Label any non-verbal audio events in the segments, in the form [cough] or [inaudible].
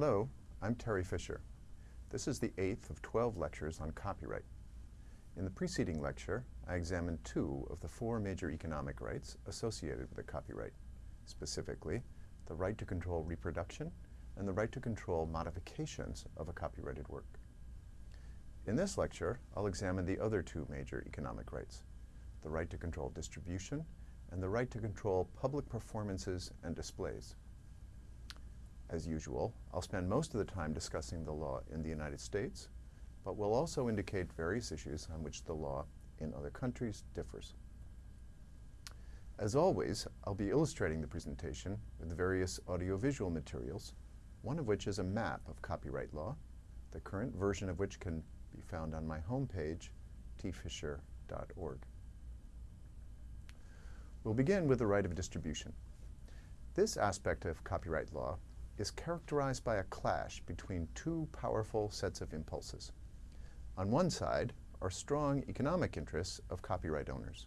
Hello, I'm Terry Fisher. This is the eighth of 12 lectures on copyright. In the preceding lecture, I examined two of the four major economic rights associated with a copyright, specifically the right to control reproduction and the right to control modifications of a copyrighted work. In this lecture, I'll examine the other two major economic rights, the right to control distribution and the right to control public performances and displays. As usual, I'll spend most of the time discussing the law in the United States, but will also indicate various issues on which the law in other countries differs. As always, I'll be illustrating the presentation with various audiovisual materials, one of which is a map of copyright law, the current version of which can be found on my homepage, tfisher.org. We'll begin with the right of distribution. This aspect of copyright law is characterized by a clash between two powerful sets of impulses. On one side are strong economic interests of copyright owners.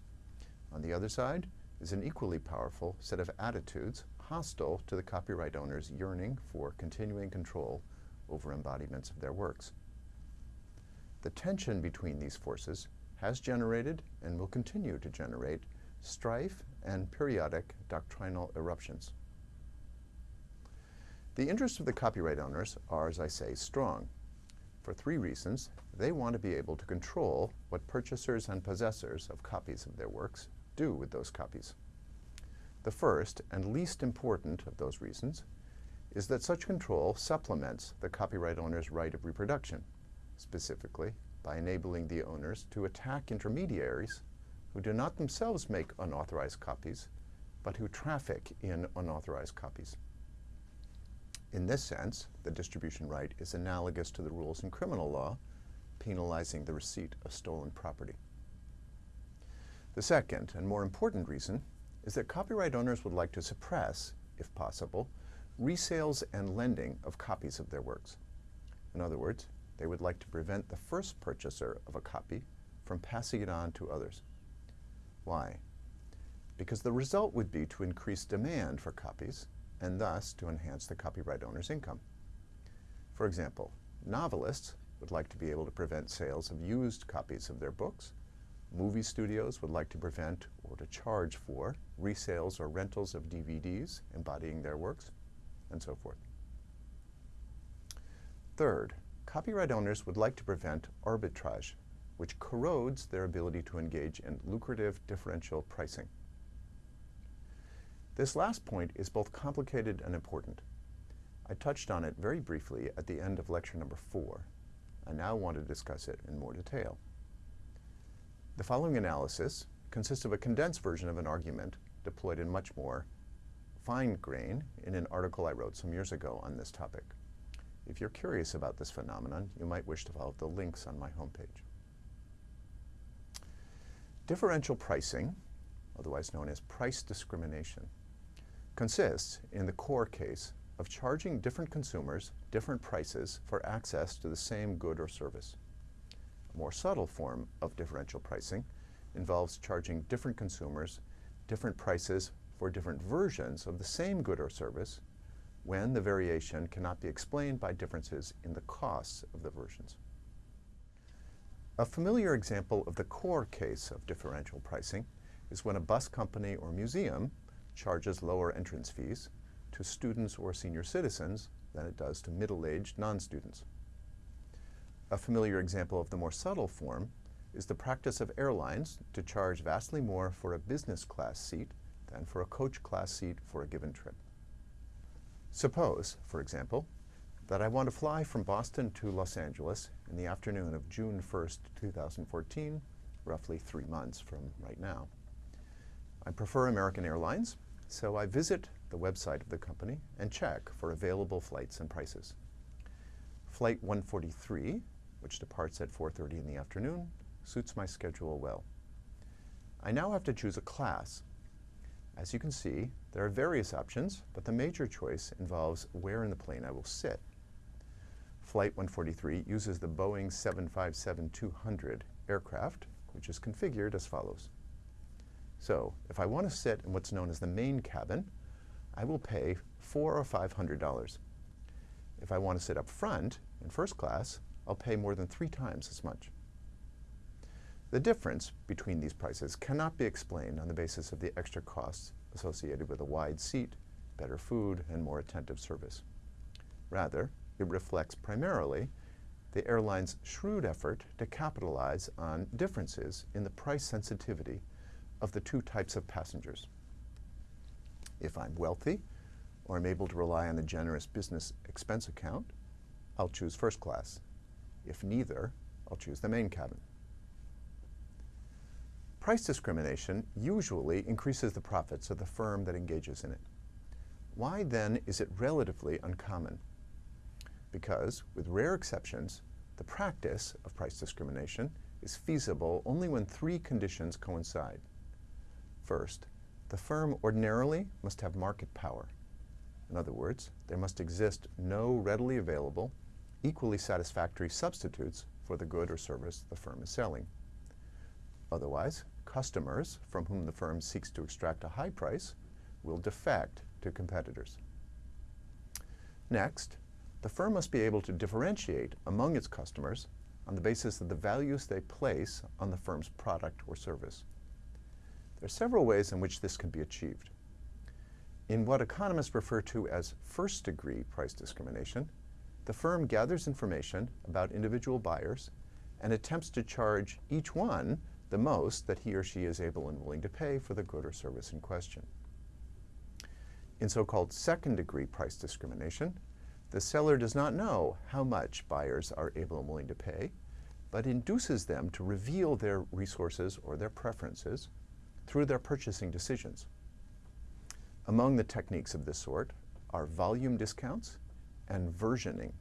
On the other side is an equally powerful set of attitudes hostile to the copyright owner's yearning for continuing control over embodiments of their works. The tension between these forces has generated and will continue to generate strife and periodic doctrinal eruptions. The interests of the copyright owners are, as I say, strong. For three reasons. They want to be able to control what purchasers and possessors of copies of their works do with those copies. The first and least important of those reasons is that such control supplements the copyright owner's right of reproduction, specifically by enabling the owners to attack intermediaries who do not themselves make unauthorized copies, but who traffic in unauthorized copies. In this sense, the distribution right is analogous to the rules in criminal law penalizing the receipt of stolen property. The second and more important reason is that copyright owners would like to suppress, if possible, resales and lending of copies of their works. In other words, they would like to prevent the first purchaser of a copy from passing it on to others. Why? Because the result would be to increase demand for copies and thus to enhance the copyright owner's income. For example, novelists would like to be able to prevent sales of used copies of their books. Movie studios would like to prevent or to charge for resales or rentals of DVDs embodying their works, and so forth. Third, copyright owners would like to prevent arbitrage, which corrodes their ability to engage in lucrative differential pricing. This last point is both complicated and important. I touched on it very briefly at the end of lecture number four. I now want to discuss it in more detail. The following analysis consists of a condensed version of an argument deployed in much more fine grain in an article I wrote some years ago on this topic. If you're curious about this phenomenon, you might wish to follow the links on my homepage. Differential pricing, otherwise known as price discrimination, consists, in the core case, of charging different consumers different prices for access to the same good or service. A more subtle form of differential pricing involves charging different consumers different prices for different versions of the same good or service when the variation cannot be explained by differences in the costs of the versions. A familiar example of the core case of differential pricing is when a bus company or museum charges lower entrance fees to students or senior citizens than it does to middle-aged non-students. A familiar example of the more subtle form is the practice of airlines to charge vastly more for a business class seat than for a coach class seat for a given trip. Suppose, for example, that I want to fly from Boston to Los Angeles in the afternoon of June 1st, 2014, roughly three months from right now. I prefer American Airlines, so I visit the website of the company and check for available flights and prices. Flight 143, which departs at 4.30 in the afternoon, suits my schedule well. I now have to choose a class. As you can see, there are various options, but the major choice involves where in the plane I will sit. Flight 143 uses the Boeing 757-200 aircraft, which is configured as follows. So if I want to sit in what's known as the main cabin, I will pay four or five hundred dollars. if I want to sit up front in first class, I'll pay more than three times as much. The difference between these prices cannot be explained on the basis of the extra costs associated with a wide seat, better food, and more attentive service. Rather, it reflects primarily the airline's shrewd effort to capitalize on differences in the price sensitivity of the two types of passengers. If I'm wealthy, or I'm able to rely on a generous business expense account, I'll choose first class. If neither, I'll choose the main cabin. Price discrimination usually increases the profits of the firm that engages in it. Why then is it relatively uncommon? Because, with rare exceptions, the practice of price discrimination is feasible only when three conditions coincide. First, the firm ordinarily must have market power. In other words, there must exist no readily available, equally satisfactory substitutes for the good or service the firm is selling. Otherwise, customers from whom the firm seeks to extract a high price will defect to competitors. Next, the firm must be able to differentiate among its customers on the basis of the values they place on the firm's product or service. There are several ways in which this can be achieved. In what economists refer to as first-degree price discrimination, the firm gathers information about individual buyers and attempts to charge each one the most that he or she is able and willing to pay for the good or service in question. In so-called second-degree price discrimination, the seller does not know how much buyers are able and willing to pay, but induces them to reveal their resources or their preferences through their purchasing decisions. Among the techniques of this sort are volume discounts and versioning,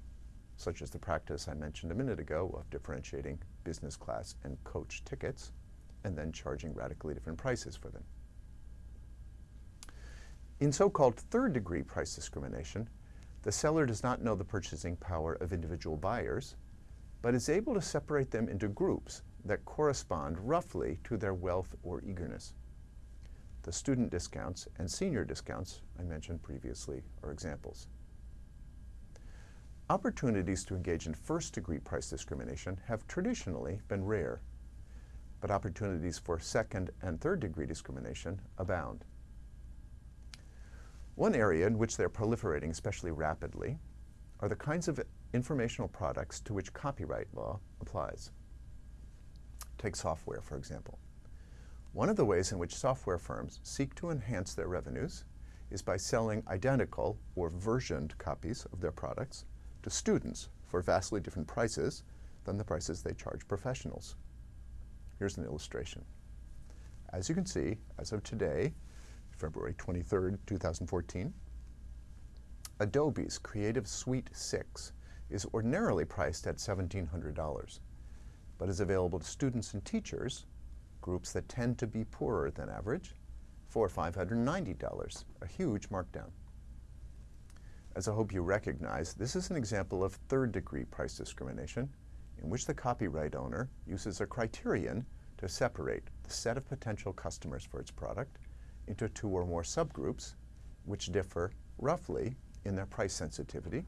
such as the practice I mentioned a minute ago of differentiating business class and coach tickets, and then charging radically different prices for them. In so-called third-degree price discrimination, the seller does not know the purchasing power of individual buyers, but is able to separate them into groups that correspond roughly to their wealth or eagerness. The student discounts and senior discounts I mentioned previously are examples. Opportunities to engage in first-degree price discrimination have traditionally been rare but opportunities for second and third degree discrimination abound. One area in which they're proliferating especially rapidly are the kinds of informational products to which copyright law applies. Take software, for example. One of the ways in which software firms seek to enhance their revenues is by selling identical or versioned copies of their products to students for vastly different prices than the prices they charge professionals. Here's an illustration. As you can see, as of today, February 23rd, 2014, Adobe's Creative Suite 6 is ordinarily priced at $1,700, but is available to students and teachers, groups that tend to be poorer than average, for $590, a huge markdown. As I hope you recognize, this is an example of third-degree price discrimination in which the copyright owner uses a criterion to separate the set of potential customers for its product into two or more subgroups which differ roughly in their price sensitivity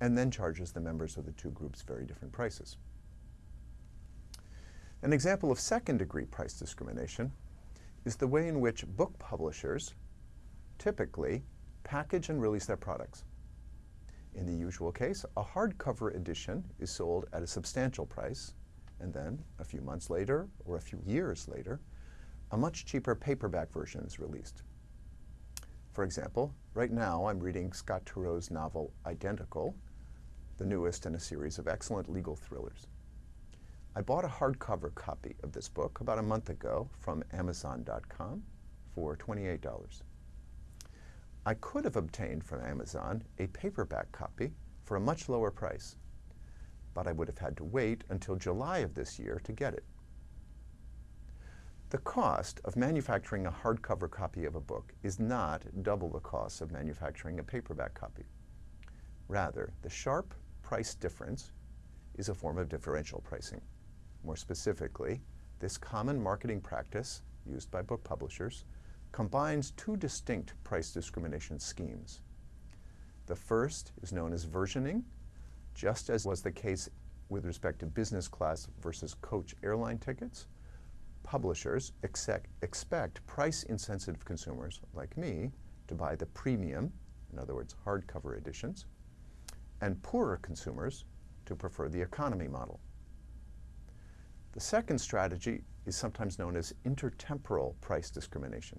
and then charges the members of the two groups very different prices. An example of second-degree price discrimination is the way in which book publishers typically package and release their products. In the usual case, a hardcover edition is sold at a substantial price, and then, a few months later, or a few years later, a much cheaper paperback version is released. For example, right now I'm reading Scott Turow's novel Identical, the newest in a series of excellent legal thrillers. I bought a hardcover copy of this book about a month ago from Amazon.com for $28. I could have obtained from Amazon a paperback copy for a much lower price, but I would have had to wait until July of this year to get it. The cost of manufacturing a hardcover copy of a book is not double the cost of manufacturing a paperback copy. Rather, the sharp price difference is a form of differential pricing. More specifically, this common marketing practice used by book publishers combines two distinct price discrimination schemes. The first is known as versioning, just as was the case with respect to business class versus coach airline tickets. Publishers expect, price-insensitive consumers like me to buy the premium, in other words, hardcover editions, and poorer consumers to prefer the economy model. The second strategy is sometimes known as intertemporal price discrimination.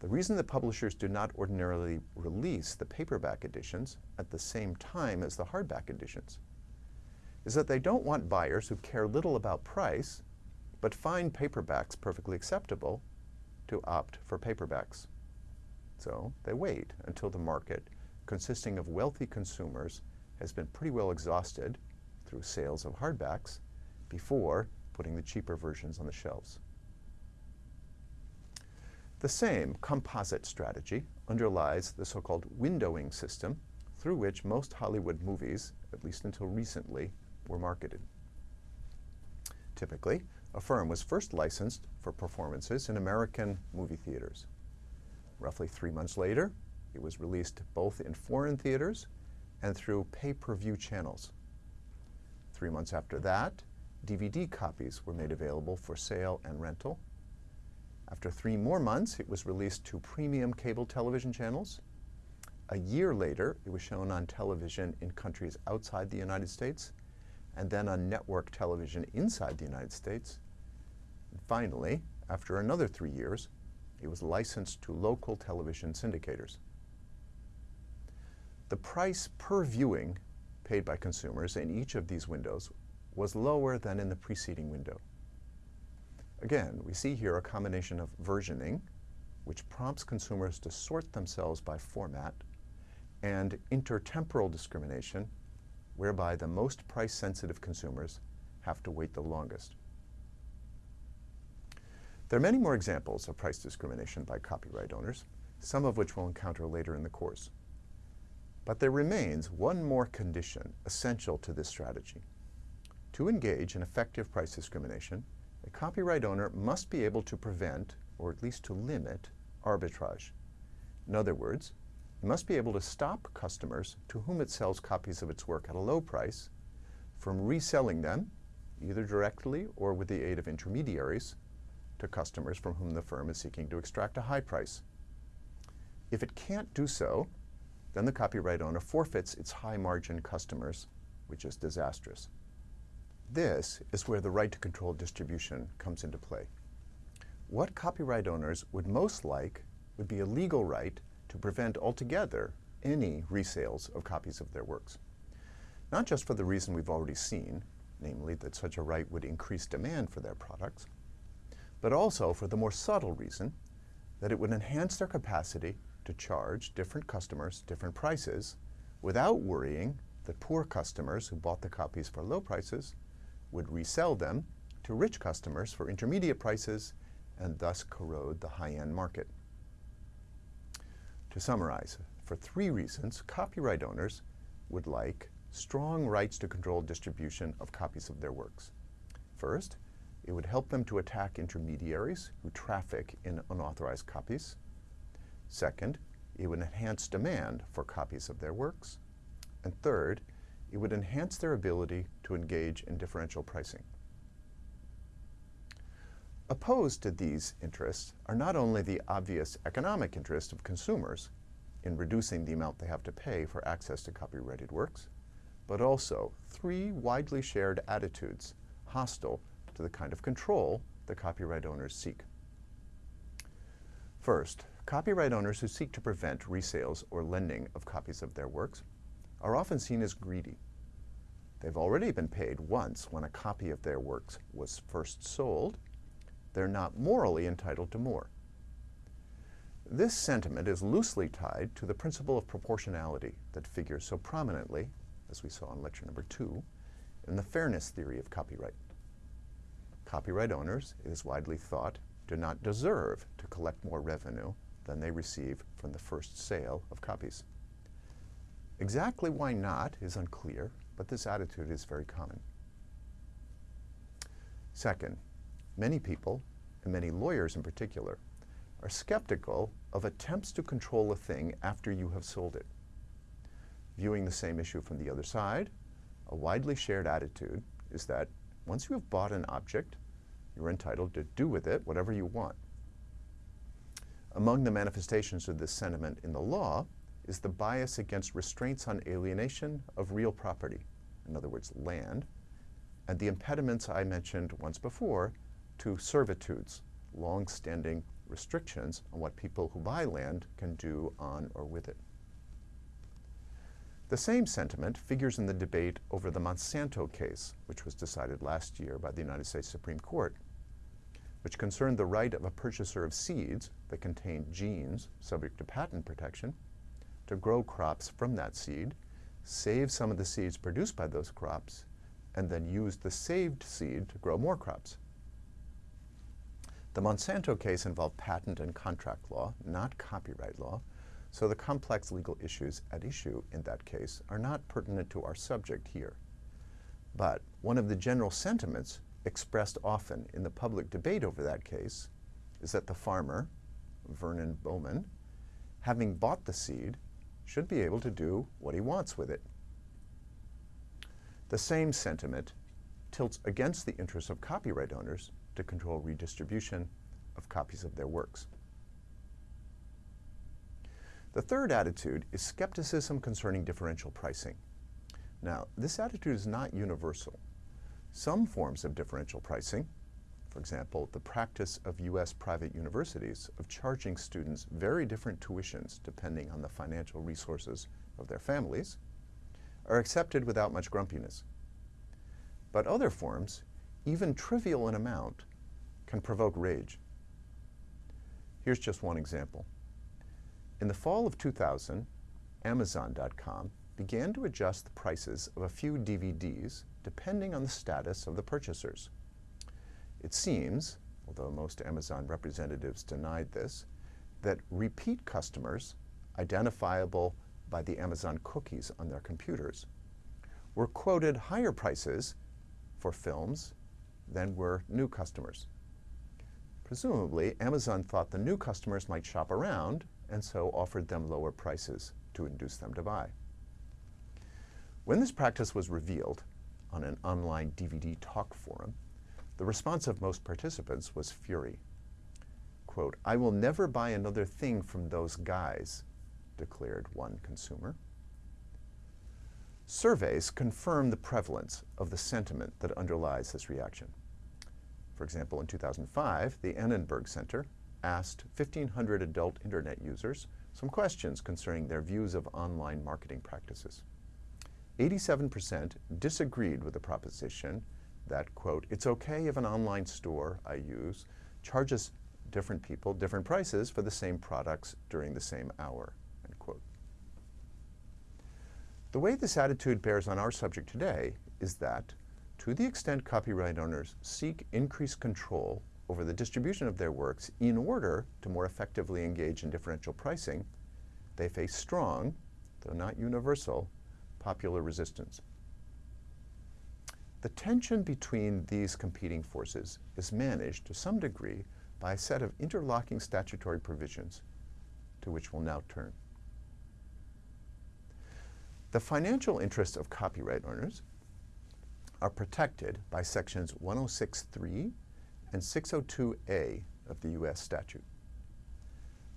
The reason that publishers do not ordinarily release the paperback editions at the same time as the hardback editions is that they don't want buyers who care little about price but find paperbacks perfectly acceptable to opt for paperbacks. So they wait until the market, consisting of wealthy consumers, has been pretty well exhausted through sales of hardbacks before putting the cheaper versions on the shelves. The same composite strategy underlies the so-called windowing system through which most Hollywood movies, at least until recently, were marketed. Typically, a firm was first licensed for performances in American movie theaters. Roughly three months later, it was released both in foreign theaters and through pay-per-view channels. Three months after that, DVD copies were made available for sale and rental. After three more months, it was released to premium cable television channels. A year later, it was shown on television in countries outside the United States, and then on network television inside the United States. And finally, after another three years, it was licensed to local television syndicators. The price per viewing paid by consumers in each of these windows was lower than in the preceding window. Again, we see here a combination of versioning, which prompts consumers to sort themselves by format, and intertemporal discrimination, whereby the most price-sensitive consumers have to wait the longest. There are many more examples of price discrimination by copyright owners, some of which we'll encounter later in the course. But there remains one more condition essential to this strategy. To engage in effective price discrimination, a copyright owner must be able to prevent, or at least to limit, arbitrage. In other words, it must be able to stop customers to whom it sells copies of its work at a low price from reselling them, either directly or with the aid of intermediaries, to customers from whom the firm is seeking to extract a high price. If it can't do so, then the copyright owner forfeits its high-margin customers, which is disastrous. This is where the right to control distribution comes into play. What copyright owners would most like would be a legal right to prevent altogether any resales of copies of their works. Not just for the reason we've already seen, namely that such a right would increase demand for their products, but also for the more subtle reason that it would enhance their capacity to charge different customers different prices without worrying that poor customers who bought the copies for low prices would resell them to rich customers for intermediate prices and thus corrode the high-end market. To summarize, for three reasons, copyright owners would like strong rights to control distribution of copies of their works. First, it would help them to attack intermediaries who traffic in unauthorized copies. Second, it would enhance demand for copies of their works. And third, it would enhance their ability to engage in differential pricing. Opposed to these interests are not only the obvious economic interest of consumers in reducing the amount they have to pay for access to copyrighted works, but also three widely shared attitudes hostile to the kind of control the copyright owners seek. First, Copyright owners who seek to prevent resales or lending of copies of their works are often seen as greedy. They've already been paid once when a copy of their works was first sold. They're not morally entitled to more. This sentiment is loosely tied to the principle of proportionality that figures so prominently, as we saw in lecture number two, in the fairness theory of copyright. Copyright owners, it is widely thought, do not deserve to collect more revenue than they receive from the first sale of copies. Exactly why not is unclear, but this attitude is very common. Second, many people, and many lawyers in particular, are skeptical of attempts to control a thing after you have sold it. viewing the same issue from the other side, a widely shared attitude is that once you have bought an object, you're entitled to do with it whatever you want. Among the manifestations of this sentiment in the law is the bias against restraints on alienation of real property, in other words, land, and the impediments I mentioned once before to servitudes, long-standing restrictions on what people who buy land can do on or with it. The same sentiment figures in the debate over the Monsanto case, which was decided last year by the United States Supreme Court, which concerned the right of a purchaser of seeds that contained genes subject to patent protection to grow crops from that seed, save some of the seeds produced by those crops, and then use the saved seed to grow more crops. The Monsanto case involved patent and contract law, not copyright law, so the complex legal issues at issue in that case are not pertinent to our subject here. But one of the general sentiments expressed often in the public debate over that case is that the farmer, Vernon Bowman, having bought the seed, should be able to do what he wants with it. The same sentiment tilts against the interests of copyright owners to control redistribution of copies of their works. The third attitude is skepticism concerning differential pricing. Now, this attitude is not universal. Some forms of differential pricing, for example, the practice of U.S. private universities of charging students very different tuitions depending on the financial resources of their families, are accepted without much grumpiness. But other forms, even trivial in amount, can provoke rage. Here's just one example. In the fall of 2000, Amazon.com began to adjust the prices of a few DVDs depending on the status of the purchasers. It seems, although most Amazon representatives denied this, that repeat customers, identifiable by the Amazon cookies on their computers, were quoted higher prices for films than were new customers. Presumably, Amazon thought the new customers might shop around and so offered them lower prices to induce them to buy. When this practice was revealed on an online DVD talk forum, the response of most participants was fury. Quote, I will never buy another thing from those guys, declared one consumer. Surveys confirm the prevalence of the sentiment that underlies this reaction. For example, in 2005, the Annenberg Center asked 1,500 adult Internet users some questions concerning their views of online marketing practices. 87% disagreed with the proposition that, quote, it's okay if an online store I use charges different people different prices for the same products during the same hour, end quote. The way this attitude bears on our subject today is that, to the extent copyright owners seek increased control over the distribution of their works in order to more effectively engage in differential pricing, they face strong, though not universal, popular resistance. The tension between these competing forces is managed to some degree by a set of interlocking statutory provisions to which we'll now turn. The financial interests of copyright owners are protected by sections 106.3 and 602A of the U.S. statute.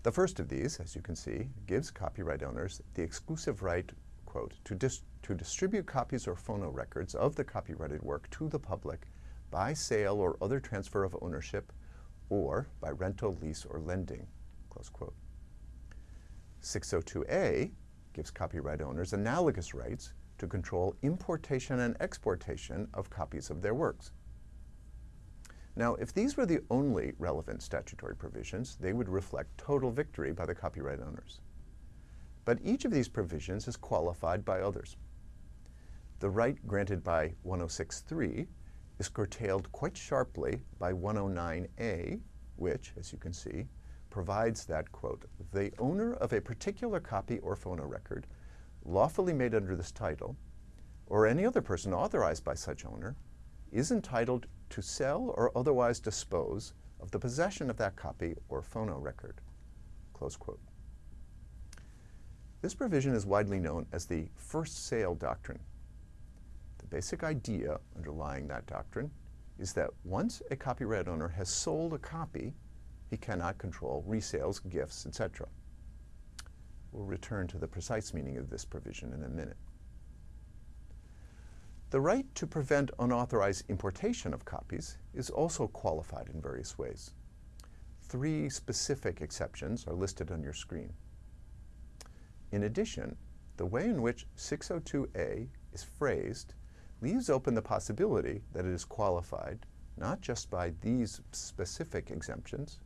The first of these, as you can see, gives copyright owners the exclusive right, quote, to, dis to distribute copies or phonorecords of the copyrighted work to the public by sale or other transfer of ownership or by rental, lease, or lending, close quote. 602A gives copyright owners analogous rights to control importation and exportation of copies of their works. Now, if these were the only relevant statutory provisions, they would reflect total victory by the copyright owners. But each of these provisions is qualified by others. The right granted by 106.3 is curtailed quite sharply by 109A, which, as you can see, provides that, quote, the owner of a particular copy or phonorecord lawfully made under this title, or any other person authorized by such owner, is entitled to sell or otherwise dispose of the possession of that copy or phonorecord, close quote. This provision is widely known as the first sale doctrine. Basic idea underlying that doctrine is that once a copyright owner has sold a copy, he cannot control resales, gifts, etc. We'll return to the precise meaning of this provision in a minute. The right to prevent unauthorized importation of copies is also qualified in various ways. Three specific exceptions are listed on your screen. In addition, the way in which 602A is phrased leaves open the possibility that it is qualified not just by these specific exemptions,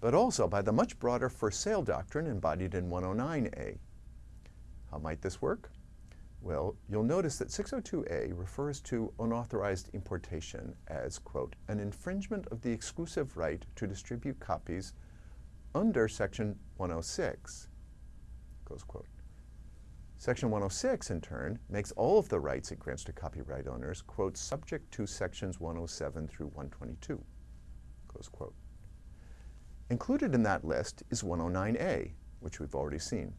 but also by the much broader first sale doctrine embodied in 109A. How might this work? Well, you'll notice that 602A refers to unauthorized importation as, quote, an infringement of the exclusive right to distribute copies under Section 106, close quote. Section 106, in turn, makes all of the rights it grants to copyright owners, quote, subject to Sections 107 through 122, close quote. Included in that list is 109A, which we've already seen.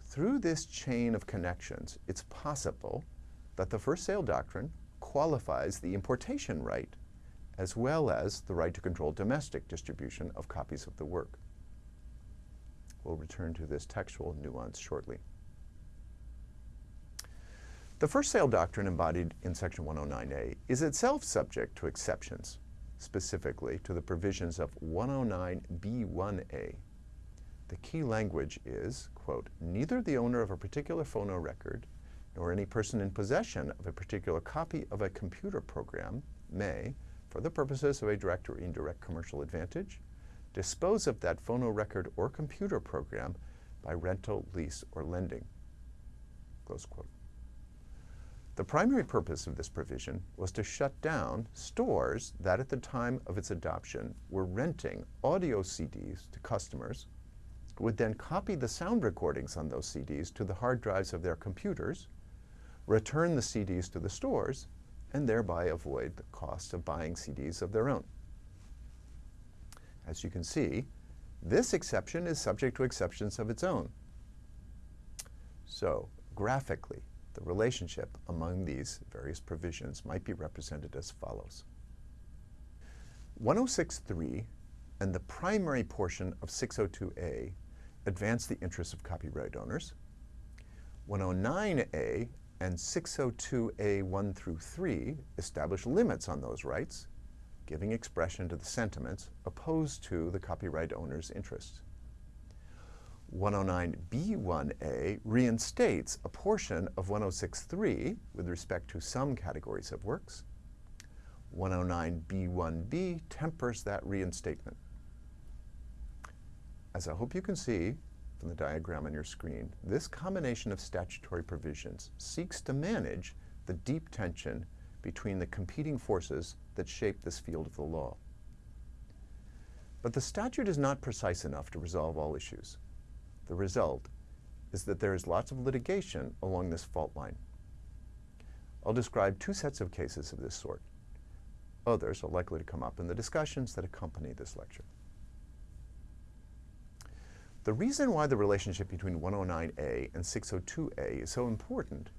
Through this chain of connections, it's possible that the first sale doctrine qualifies the importation right as well as the right to control domestic distribution of copies of the work. We'll return to this textual nuance shortly. The first sale doctrine embodied in Section 109A is itself subject to exceptions, specifically to the provisions of 109B1A the key language is, quote, neither the owner of a particular phonorecord nor any person in possession of a particular copy of a computer program may, for the purposes of a direct or indirect commercial advantage, dispose of that phonorecord or computer program by rental, lease, or lending. The primary purpose of this provision was to shut down stores that at the time of its adoption were renting audio CDs to customers who would then copy the sound recordings on those CDs to the hard drives of their computers, return the CDs to the stores, and thereby avoid the cost of buying CDs of their own. As you can see, this exception is subject to exceptions of its own. So, graphically, the relationship among these various provisions might be represented as follows. 106.3 and the primary portion of 602A advance the interests of copyright owners. 109A and 602A 1 through 3 establish limits on those rights, giving expression to the sentiments opposed to the copyright owner's interests. 109B1A reinstates a portion of 106.3 with respect to some categories of works. 109B1B tempers that reinstatement. As I hope you can see from the diagram on your screen, this combination of statutory provisions seeks to manage the deep tension between the competing forces that shape this field of the law. But the statute is not precise enough to resolve all issues. The result is that there is lots of litigation along this fault line. I'll describe two sets of cases of this sort. Others are likely to come up in the discussions that accompany this lecture. The reason why the relationship between 109A and 602A is so important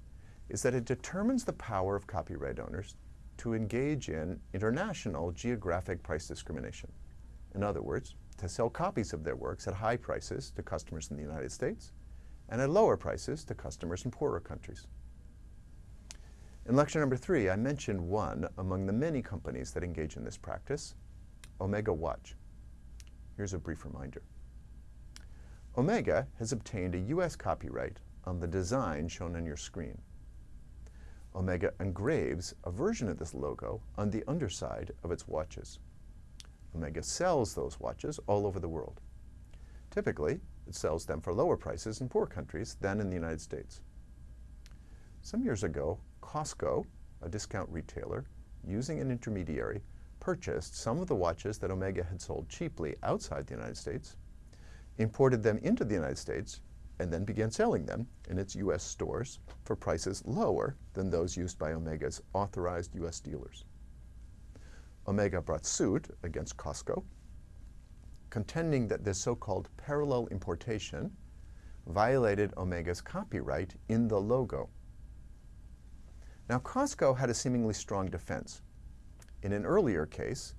is that it determines the power of copyright owners to engage in international geographic price discrimination. In other words, to sell copies of their works at high prices to customers in the United States and at lower prices to customers in poorer countries. In lecture number three, I mentioned one among the many companies that engage in this practice, Omega Watch. Here's a brief reminder. Omega has obtained a U.S. copyright on the design shown on your screen. Omega engraves a version of this logo on the underside of its watches. Omega sells those watches all over the world. Typically, it sells them for lower prices in poor countries than in the United States. Some years ago, Costco, a discount retailer, using an intermediary, purchased some of the watches that Omega had sold cheaply outside the United States imported them into the United States, and then began selling them in its U.S. stores for prices lower than those used by Omega's authorized U.S. dealers. Omega brought suit against Costco, contending that this so-called parallel importation violated Omega's copyright in the logo. Now, Costco had a seemingly strong defense. In an earlier case,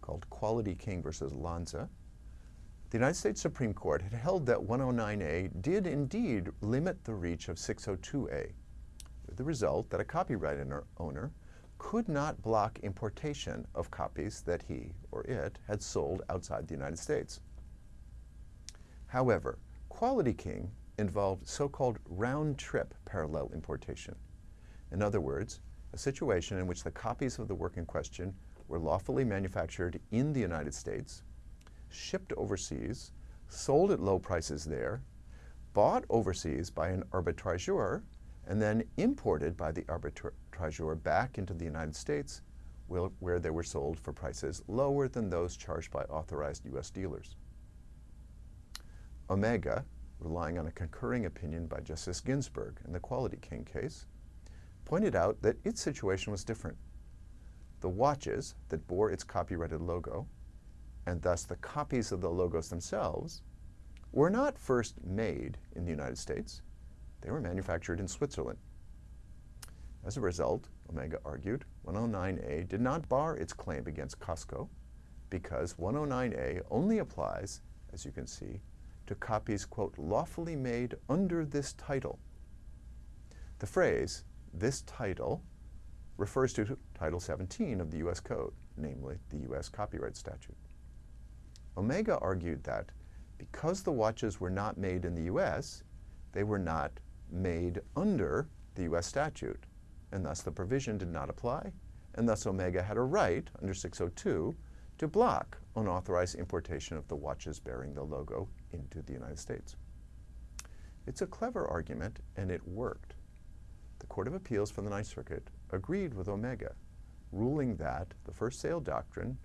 called Quality King versus Lanza, the United States Supreme Court had held that 109A did indeed limit the reach of 602A, with the result that a copyright owner could not block importation of copies that he or it had sold outside the United States. However, Quality King involved so-called round-trip parallel importation. In other words, a situation in which the copies of the work in question were lawfully manufactured in the United States, shipped overseas, sold at low prices there, bought overseas by an arbitrageur, and then imported by the arbitrageur back into the United States where they were sold for prices lower than those charged by authorized U.S. dealers. Omega, relying on a concurring opinion by Justice Ginsburg in the Quality King case, pointed out that its situation was different. The watches that bore its copyrighted logo, and thus the copies of the logos themselves, were not first made in the United States. They were manufactured in Switzerland. As a result, Omega argued, 109A did not bar its claim against Costco because 109A only applies, as you can see, to copies, quote, lawfully made under this title. The phrase, this title, refers to Title 17 of the U.S. Code, namely the U.S. copyright statute. Omega argued that because the watches were not made in the U.S., they were not made under the U.S. statute, and thus the provision did not apply, and thus Omega had a right under 602 to block unauthorized importation of the watches bearing the logo into the United States. It's a clever argument, and it worked. The Court of Appeals for the Ninth Circuit agreed with Omega, ruling that the first sale doctrine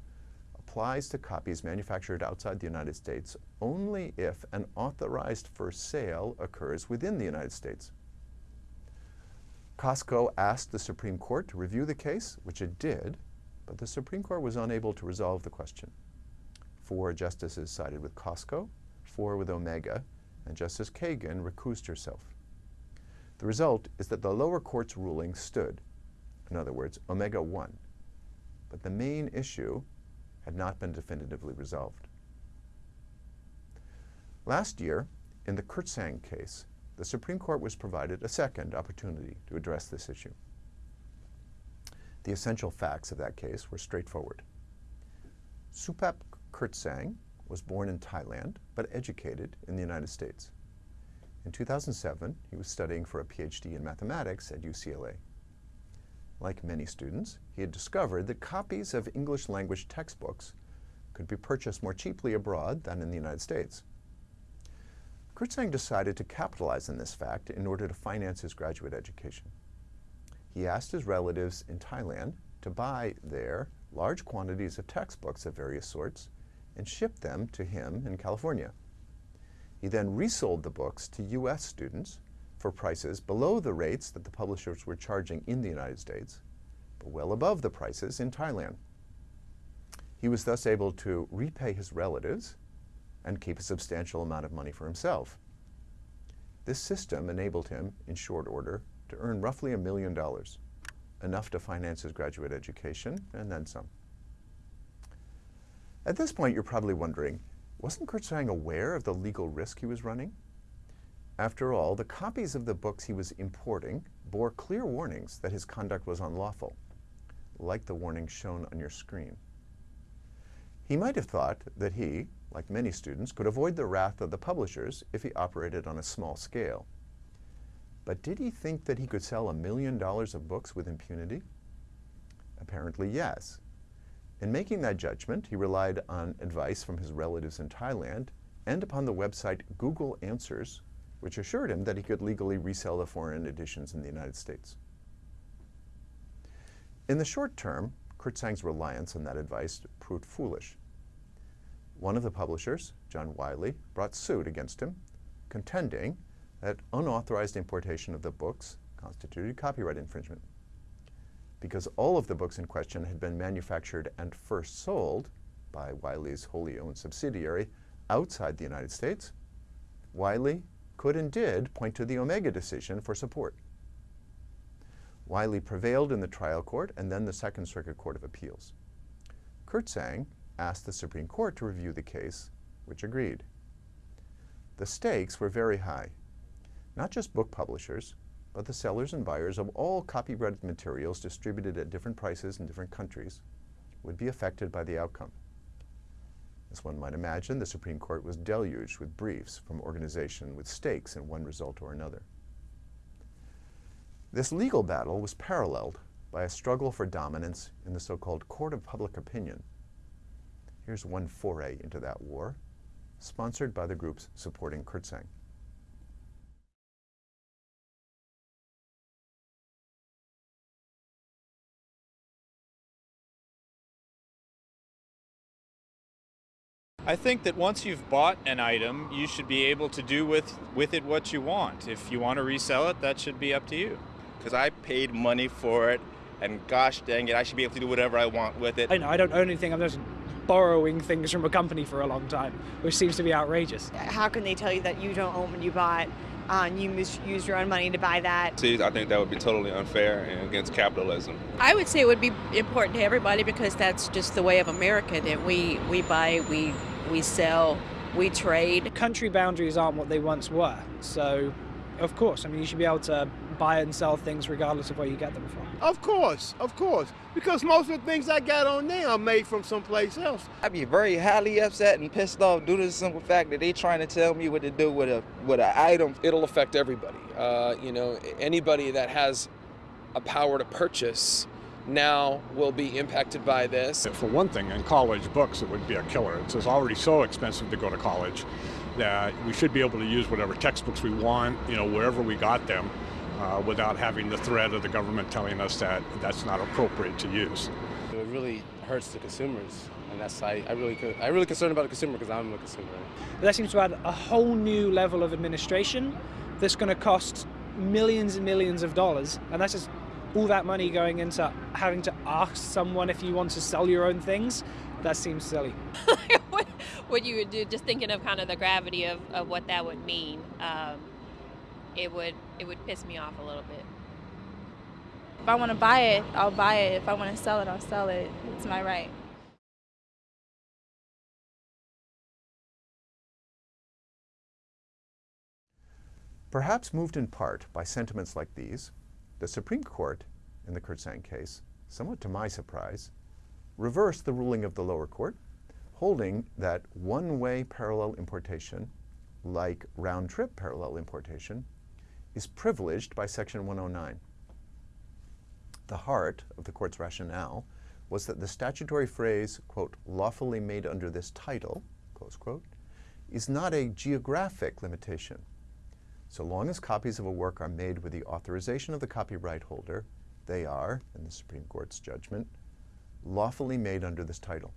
applies to copies manufactured outside the United States only if an authorized for sale occurs within the United States. Costco asked the Supreme Court to review the case, which it did, but the Supreme Court was unable to resolve the question. Four justices sided with Costco, four with Omega, and Justice Kagan recused herself. The result is that the lower court's ruling stood. In other words, Omega won. But the main issue had not been definitively resolved. Last year, in the Kirtsaeng case, the Supreme Court was provided a second opportunity to address this issue. The essential facts of that case were straightforward. Supap Kirtsaeng was born in Thailand but educated in the United States. In 2007, he was studying for a PhD in mathematics at UCLA. Like many students, he had discovered that copies of English language textbooks could be purchased more cheaply abroad than in the United States. Kirtsaeng decided to capitalize on this fact in order to finance his graduate education he asked his relatives in Thailand to buy there large quantities of textbooks of various sorts and ship them to him in California. He then resold the books to U.S. students for prices below the rates that the publishers were charging in the United States, but well above the prices in Thailand. He was thus able to repay his relatives and keep a substantial amount of money for himself. This system enabled him, in short order, to earn roughly a million dollars, enough to finance his graduate education and then some. At this point, you're probably wondering, wasn't Kirtsaeng aware of the legal risk he was running? After all, the copies of the books he was importing bore clear warnings that his conduct was unlawful, like the warning shown on your screen. He might have thought that he, like many students, could avoid the wrath of the publishers if he operated on a small scale. But did he think that he could sell a million dollars of books with impunity? Apparently, yes. In making that judgment, he relied on advice from his relatives in Thailand and upon the website Google Answers, which assured him that he could legally resell the foreign editions in the United States. In the short term, Kirtsaeng's reliance on that advice proved foolish. One of the publishers, John Wiley, brought suit against him, contending that unauthorized importation of the books constituted copyright infringement. Because all of the books in question had been manufactured and first sold by Wiley's wholly owned subsidiary outside the United States, Wiley could and did point to the Omega decision for support. Wiley prevailed in the trial court and then the Second Circuit Court of Appeals. Kirtsaeng asked the Supreme Court to review the case, which agreed. The stakes were very high. Not just book publishers, but the sellers and buyers of all copyrighted materials distributed at different prices in different countries would be affected by the outcome. As one might imagine, the Supreme Court was deluged with briefs from organizations with stakes in one result or another. This legal battle was paralleled by a struggle for dominance in the so-called court of public opinion. Here's one foray into that war, sponsored by the groups supporting Kirtsaeng. I think that once you've bought an item, you should be able to do with, with it what you want. If you want to resell it, that should be up to you. Because I paid money for it, and gosh dang it, I should be able to do whatever I want with it. I know I don't own anything. I'm just borrowing things from a company for a long time, which seems to be outrageous. How can they tell you that you don't own what you bought? Uh, and you use your own money to buy that. See, I think that would be totally unfair and against capitalism. I would say it would be important to everybody because that's just the way of America that we, we buy, we we sell, we trade. Country boundaries aren't what they once were, so of course, I mean, you should be able to buy and sell things regardless of where you get them from. Of course, of course, because most of the things I got on there are made from someplace else. I'd be very highly upset and pissed off due to the simple fact that they're trying to tell me what to do with a with an item. It'll affect everybody. Uh, you know, anybody that has a power to purchase now will be impacted by this. For one thing, in college books, it would be a killer. It's already so expensive to go to college that we should be able to use whatever textbooks we want, you know, wherever we got them, uh, without having the threat of the government telling us that that's not appropriate to use. It really hurts the consumers, and that's I, I really I really concerned about the consumer because I'm a consumer. That seems to add a whole new level of administration that's going to cost millions and millions of dollars, and that's just all that money going into having to ask someone if you want to sell your own things, that seems silly. [laughs] what you would do, just thinking of kind of the gravity of, of what that would mean, um, it would it would piss me off a little bit. If I want to buy it, I'll buy it. If I want to sell it, I'll sell it. It's my right. Perhaps moved in part by sentiments like these, the Supreme Court, in the Kirtsaeng case, somewhat to my surprise, reversed the ruling of the lower court, holding that one-way parallel importation, like round-trip parallel importation, is privileged by Section 109. The heart of the court's rationale was that the statutory phrase, quote, lawfully made under this title, close quote, is not a geographic limitation, so long as copies of a work are made with the authorization of the copyright holder, they are, in the Supreme Court's judgment, lawfully made under this title.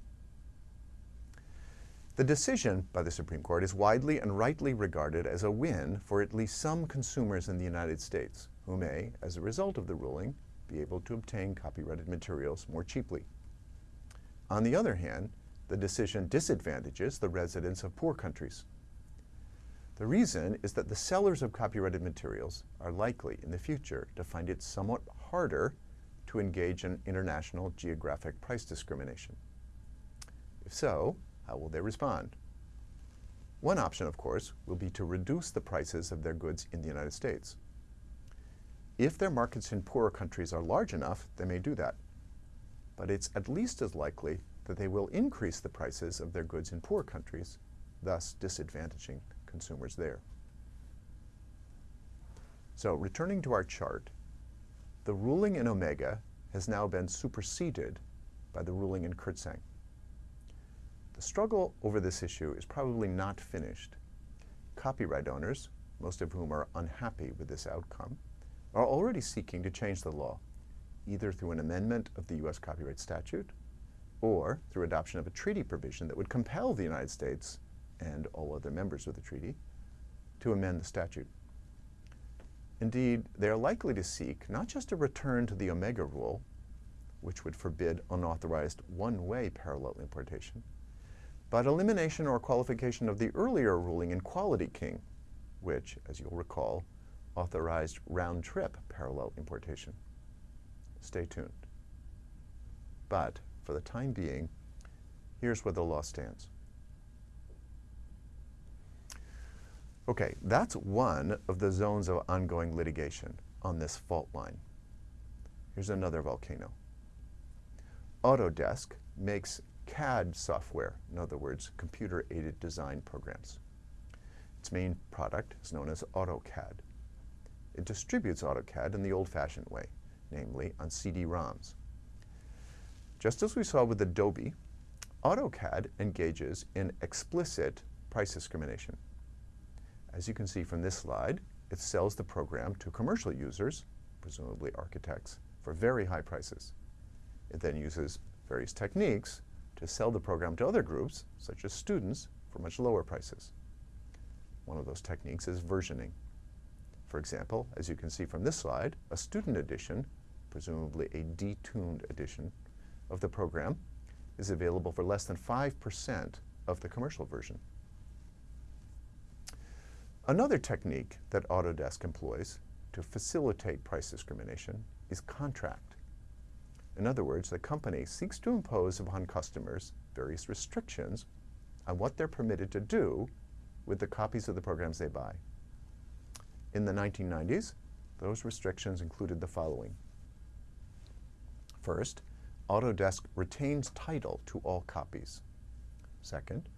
The decision by the Supreme Court is widely and rightly regarded as a win for at least some consumers in the United States who may, as a result of the ruling, be able to obtain copyrighted materials more cheaply. On the other hand, the decision disadvantages the residents of poor countries the reason is that the sellers of copyrighted materials are likely in the future to find it somewhat harder to engage in international geographic price discrimination. If so, how will they respond? One option, of course, will be to reduce the prices of their goods in the United States. If their markets in poorer countries are large enough, they may do that. But it's at least as likely that they will increase the prices of their goods in poor countries, thus disadvantaging consumers there. So returning to our chart, the ruling in Omega has now been superseded by the ruling in Kirtsaeng. The struggle over this issue is probably not finished. Copyright owners, most of whom are unhappy with this outcome, are already seeking to change the law, either through an amendment of the U.S. copyright statute or through adoption of a treaty provision that would compel the United States and all other members of the treaty to amend the statute. Indeed, they are likely to seek not just a return to the Omega rule, which would forbid unauthorized one-way parallel importation, but elimination or qualification of the earlier ruling in Quality King, which, as you'll recall, authorized round-trip parallel importation. Stay tuned. But for the time being, here's where the law stands. Okay, that's one of the zones of ongoing litigation on this fault line. Here's another volcano. Autodesk makes CAD software, in other words, computer-aided design programs. Its main product is known as AutoCAD. It distributes AutoCAD in the old-fashioned way, namely on CD-ROMs. Just as we saw with Adobe, AutoCAD engages in explicit price discrimination. As you can see from this slide, it sells the program to commercial users, presumably architects, for very high prices. It then uses various techniques to sell the program to other groups, such as students, for much lower prices. One of those techniques is versioning. For example, as you can see from this slide, a student edition, presumably a detuned edition of the program, is available for less than 5% of the commercial version. Another technique that Autodesk employs to facilitate price discrimination is contract. In other words, the company seeks to impose upon customers various restrictions on what they're permitted to do with the copies of the programs they buy. In the 1990s, those restrictions included the following. First, Autodesk retains title to all copies. Second,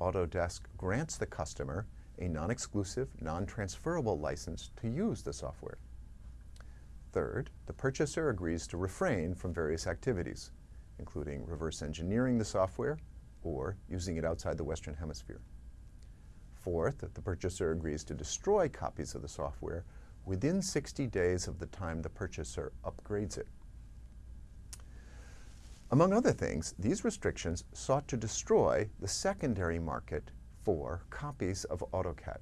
Autodesk grants the customer a non-exclusive, non-transferable license to use the software. Third, the purchaser agrees to refrain from various activities, including reverse engineering the software or using it outside the Western Hemisphere. Fourth, the purchaser agrees to destroy copies of the software within 60 days of the time the purchaser upgrades it. Among other things, these restrictions sought to destroy the secondary market for copies of AutoCAD.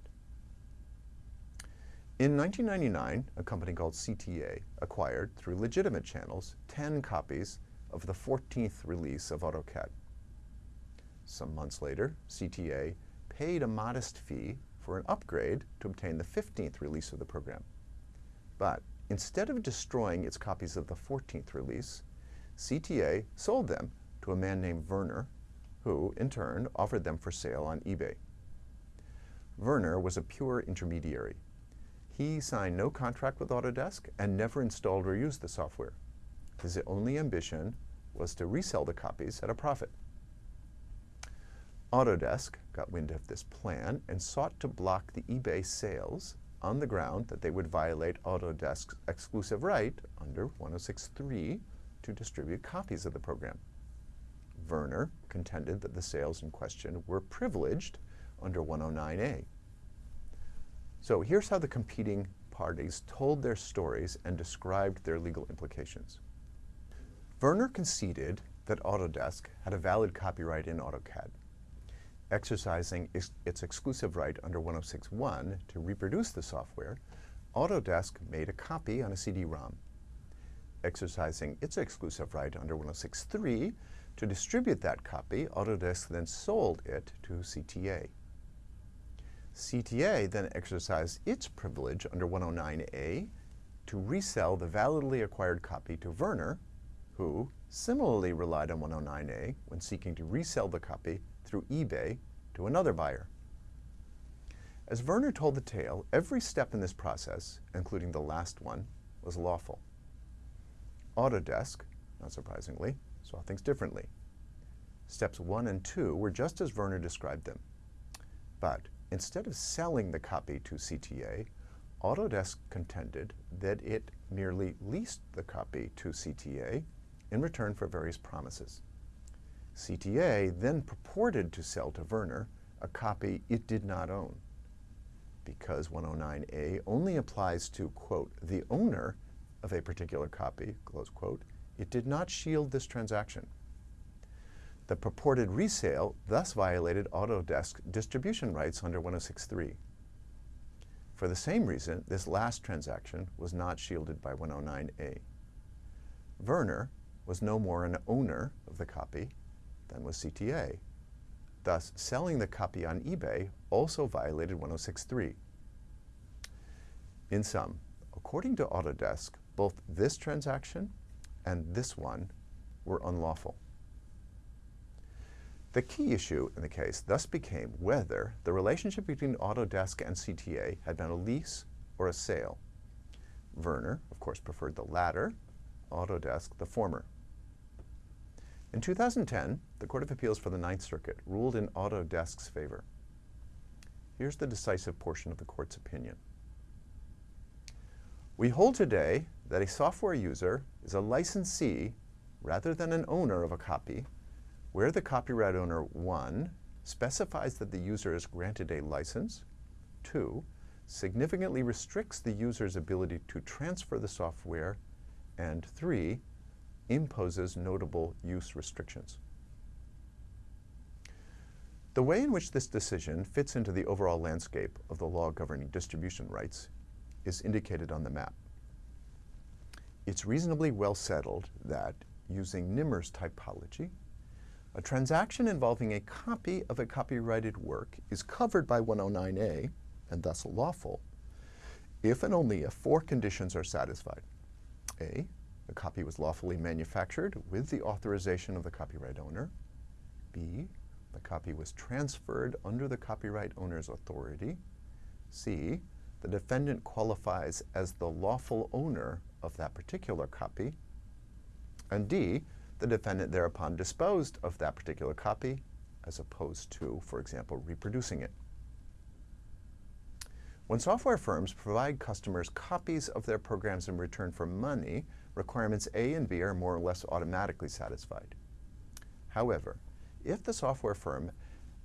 In 1999, a company called CTA acquired, through legitimate channels, 10 copies of the 14th release of AutoCAD. Some months later, CTA paid a modest fee for an upgrade to obtain the 15th release of the program. But instead of destroying its copies of the 14th release, CTA sold them to a man named Vernor who, in turn, offered them for sale on eBay. Vernor was a pure intermediary. He signed no contract with Autodesk and never installed or used the software. His only ambition was to resell the copies at a profit. Autodesk got wind of this plan and sought to block the eBay sales on the ground that they would violate Autodesk's exclusive right under 106.3 to distribute copies of the program. Vernor contended that the sales in question were privileged under 109A. So here's how the competing parties told their stories and described their legal implications. Vernor conceded that Autodesk had a valid copyright in AutoCAD, exercising its exclusive right under 106.1 to reproduce the software, Autodesk made a copy on a CD-ROM. Exercising its exclusive right under 106.3 to distribute that copy, Autodesk then sold it to CTA. CTA then exercised its privilege under 109A to resell the validly acquired copy to Vernor, who similarly relied on 109A when seeking to resell the copy through eBay to another buyer. As Vernor told the tale, every step in this process, including the last one, was lawful. Autodesk, not surprisingly, saw things differently. Steps one and two were just as Vernor described them. But instead of selling the copy to CTA, Autodesk contended that it merely leased the copy to CTA in return for various promises. CTA then purported to sell to Vernor a copy it did not own. Because 109A only applies to, quote, the owner of a particular copy, close quote, it did not shield this transaction. The purported resale thus violated Autodesk distribution rights under 106.3. For the same reason, this last transaction was not shielded by 109A. Vernor was no more an owner of the copy than was CTA. Thus, selling the copy on eBay also violated 106.3. In sum, according to Autodesk, both this transaction and this one were unlawful. The key issue in the case thus became whether the relationship between Autodesk and CTA had been a lease or a sale. Vernor, of course, preferred the latter, Autodesk the former. In 2010, the Court of Appeals for the Ninth Circuit ruled in Autodesk's favor. Here's the decisive portion of the court's opinion. We hold today that a software user is a licensee rather than an owner of a copy where the copyright owner, one, specifies that the user is granted a license, two, significantly restricts the user's ability to transfer the software, and three, imposes notable use restrictions. The way in which this decision fits into the overall landscape of the law governing distribution rights is indicated on the map. It's reasonably well settled that, using Nimmer's typology, a transaction involving a copy of a copyrighted work is covered by 109A, and thus lawful, if and only if four conditions are satisfied. A, the copy was lawfully manufactured with the authorization of the copyright owner. B, the copy was transferred under the copyright owner's authority. C, the defendant qualifies as the lawful owner of that particular copy. And D, the defendant thereupon disposed of that particular copy as opposed to, for example, reproducing it. When software firms provide customers copies of their programs in return for money, requirements A and B are more or less automatically satisfied. However, if the software firm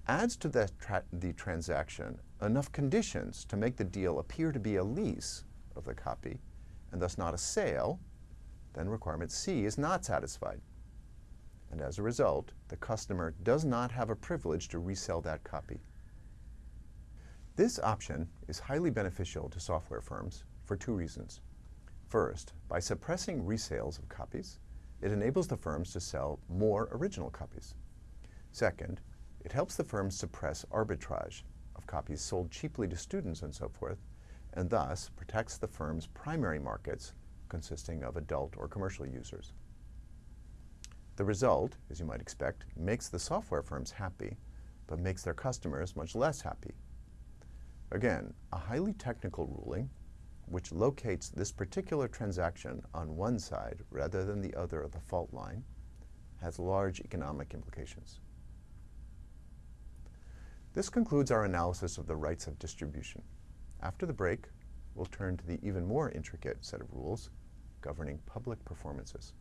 adds to the, tra the transaction enough conditions to make the deal appear to be a lease of the copy, and thus not a sale, then requirement C is not satisfied and as a result, the customer does not have a privilege to resell that copy. This option is highly beneficial to software firms for two reasons. First, by suppressing resales of copies, it enables the firms to sell more original copies. Second, it helps the firms suppress arbitrage of copies sold cheaply to students and so forth, and thus protects the firm's primary markets consisting of adult or commercial users. The result, as you might expect, makes the software firms happy, but makes their customers much less happy. Again, a highly technical ruling, which locates this particular transaction on one side rather than the other of the fault line, has large economic implications. This concludes our analysis of the rights of distribution. After the break, we'll turn to the even more intricate set of rules governing public performances.